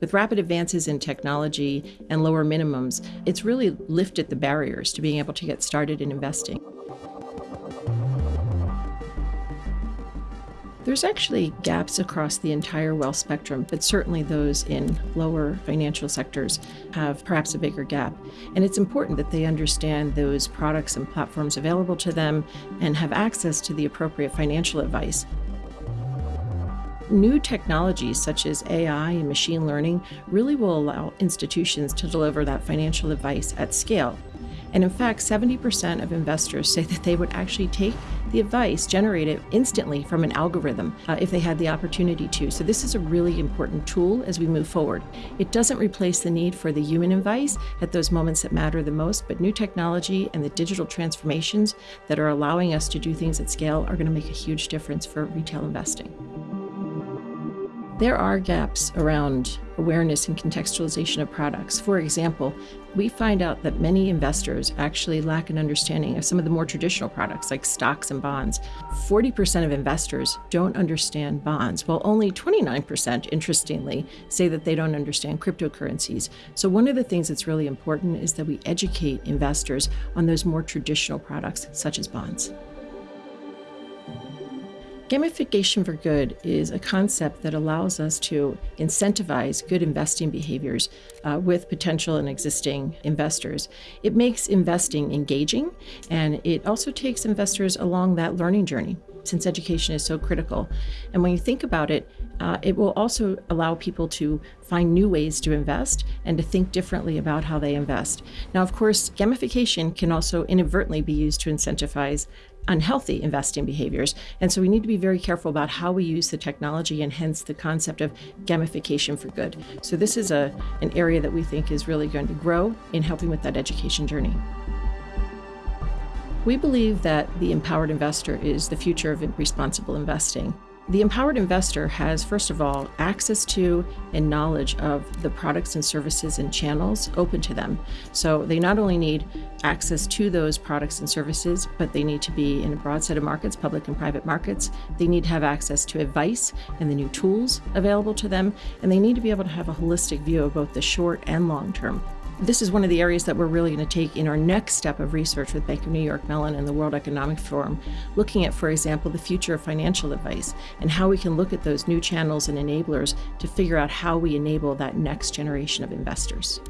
With rapid advances in technology and lower minimums, it's really lifted the barriers to being able to get started in investing. There's actually gaps across the entire wealth spectrum, but certainly those in lower financial sectors have perhaps a bigger gap. And it's important that they understand those products and platforms available to them and have access to the appropriate financial advice. New technologies such as AI and machine learning really will allow institutions to deliver that financial advice at scale. And in fact, 70% of investors say that they would actually take the advice generated instantly from an algorithm uh, if they had the opportunity to. So this is a really important tool as we move forward. It doesn't replace the need for the human advice at those moments that matter the most, but new technology and the digital transformations that are allowing us to do things at scale are going to make a huge difference for retail investing. There are gaps around awareness and contextualization of products. For example, we find out that many investors actually lack an understanding of some of the more traditional products like stocks and bonds. 40% of investors don't understand bonds, while only 29%, interestingly, say that they don't understand cryptocurrencies. So one of the things that's really important is that we educate investors on those more traditional products such as bonds. Gamification for good is a concept that allows us to incentivize good investing behaviors uh, with potential and existing investors. It makes investing engaging and it also takes investors along that learning journey since education is so critical. And when you think about it, uh, it will also allow people to find new ways to invest and to think differently about how they invest. Now, of course, gamification can also inadvertently be used to incentivize unhealthy investing behaviors. And so we need to be very careful about how we use the technology and hence the concept of gamification for good. So this is a, an area that we think is really going to grow in helping with that education journey. We believe that the empowered investor is the future of responsible investing. The empowered investor has, first of all, access to and knowledge of the products and services and channels open to them. So they not only need access to those products and services, but they need to be in a broad set of markets, public and private markets. They need to have access to advice and the new tools available to them, and they need to be able to have a holistic view of both the short and long term. This is one of the areas that we're really going to take in our next step of research with Bank of New York Mellon and the World Economic Forum, looking at, for example, the future of financial advice and how we can look at those new channels and enablers to figure out how we enable that next generation of investors.